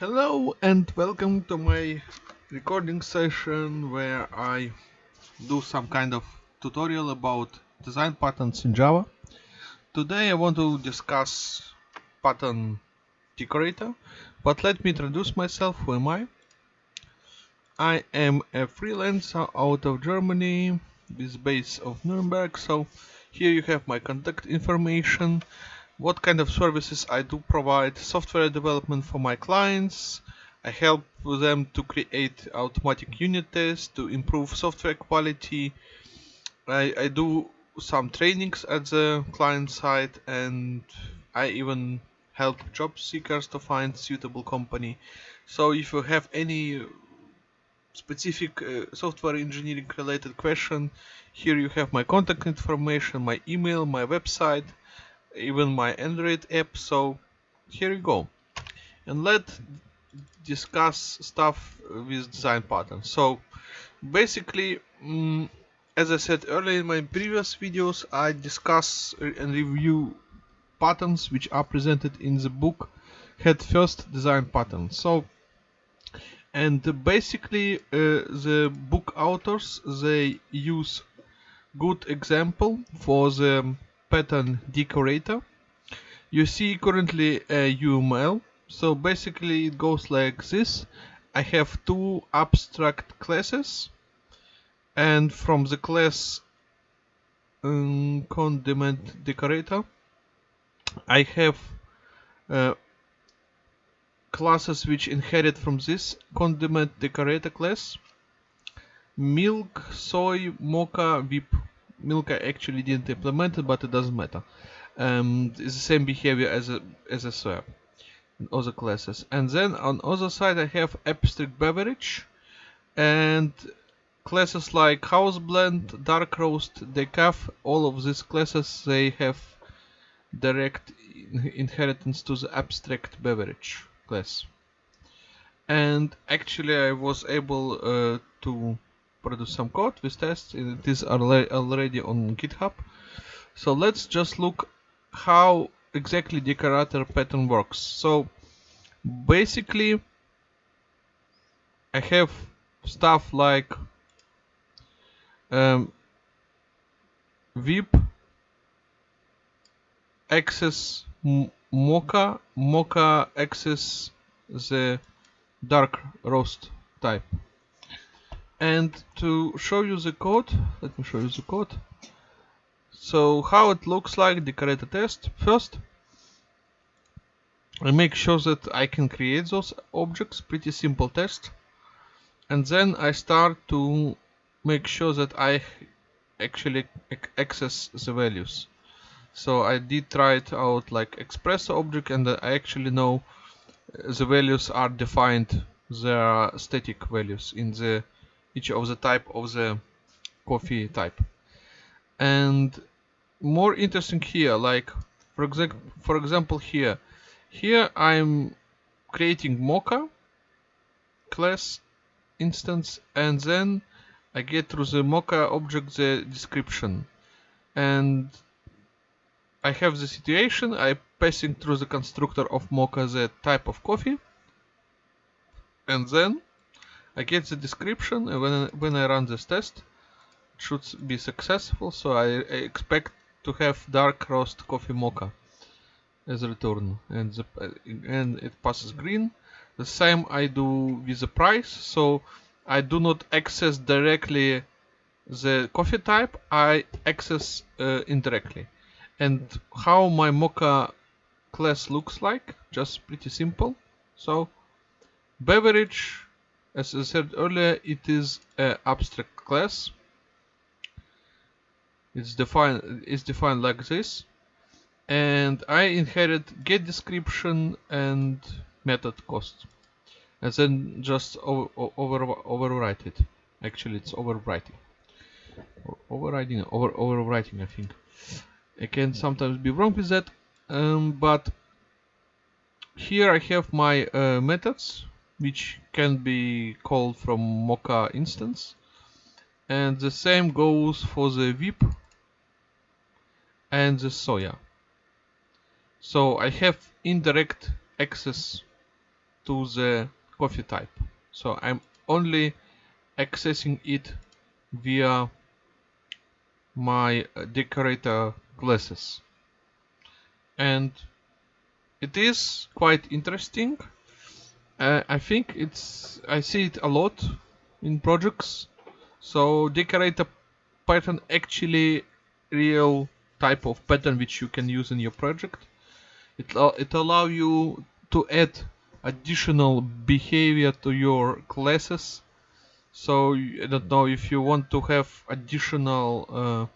Hello and welcome to my recording session where I do some kind of tutorial about design patterns in Java. Today I want to discuss pattern decorator, but let me introduce myself. Who am I? I am a freelancer out of Germany with base of Nuremberg. So here you have my contact information what kind of services I do provide software development for my clients. I help them to create automatic unit tests to improve software quality. I, I do some trainings at the client side and I even help job seekers to find suitable company. So if you have any specific uh, software engineering related question, here you have my contact information, my email, my website even my Android app so here you go. And let's discuss stuff with design patterns so basically um, as I said earlier in my previous videos I discuss and review patterns which are presented in the book head first design pattern. So and basically uh, the book authors they use good example for the pattern decorator. You see currently a UML so basically it goes like this. I have two abstract classes and from the class um, condiment decorator I have uh, classes which inherit from this condiment decorator class. Milk soy mocha whip Milka actually didn't implement it, but it doesn't matter. Um, it's the same behavior as a as a SWAP in other classes. And then on other side I have abstract beverage and classes like house blend, dark roast, decaf. All of these classes they have direct inheritance to the abstract beverage class. And actually I was able uh, to produce some code with tests it is already on github. So let's just look how exactly the decorator pattern works. So basically I have stuff like um, Whip access mocha mocha access the dark roast type and to show you the code let me show you the code. So how it looks like decorator test. First I make sure that I can create those objects. Pretty simple test. And then I start to make sure that I actually access the values. So I did try it out like express object and I actually know the values are defined. They are static values in the each of the type of the coffee type. And more interesting here like for example for example here. Here I'm creating mocha class instance and then I get through the mocha object the description. And I have the situation I passing through the constructor of mocha the type of coffee. And then I get the description when, when I run this test it should be successful so I, expect to have dark roast coffee mocha as a return. And, the, and it passes green. The same I do with the price so I do not access directly the coffee type I access uh, indirectly. And how my mocha class looks like just pretty simple. So beverage as I said earlier, it is an abstract class. It's defined defined like this. And I inherit get description and method cost. And then just over, over overwrite it. Actually it's overwriting. Overriding over overwriting I think. I can sometimes be wrong with that. Um, but here I have my uh, methods which can be called from Mocha instance. And the same goes for the Whip and the Soya. So I have indirect access to the coffee type. So I'm only accessing it via my uh, decorator classes and it is quite interesting uh, I think it's I see it a lot in projects. So decorator pattern actually real type of pattern which you can use in your project. It, it allow you to add additional behavior to your classes. So I don't know if you want to have additional uh,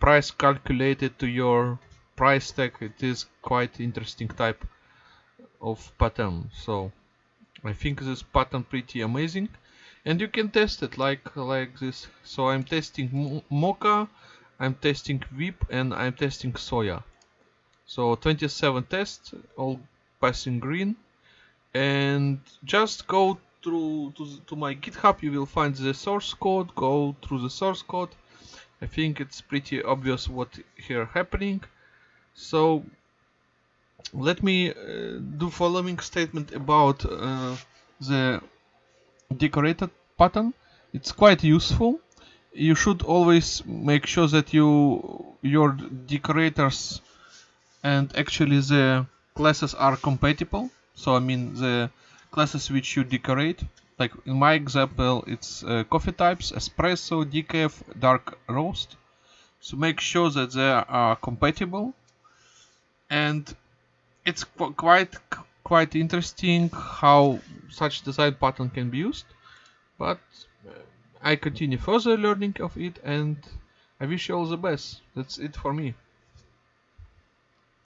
price calculated to your price tag it is quite interesting type of pattern. So I think this pattern pretty amazing. And you can test it like like this. So I'm testing mocha I'm testing whip and I'm testing soya. So 27 tests all passing green. And just go through to, to my github you will find the source code. Go through the source code. I think it's pretty obvious what here happening. So let me uh, do following statement about uh, the decorated pattern. It's quite useful. You should always make sure that you your decorators and actually the classes are compatible. So I mean the classes which you decorate like in my example it's uh, coffee types espresso decaf dark roast. So make sure that they are compatible. And it's qu quite quite interesting how such design pattern can be used but uh, I continue further learning of it and I wish you all the best. That's it for me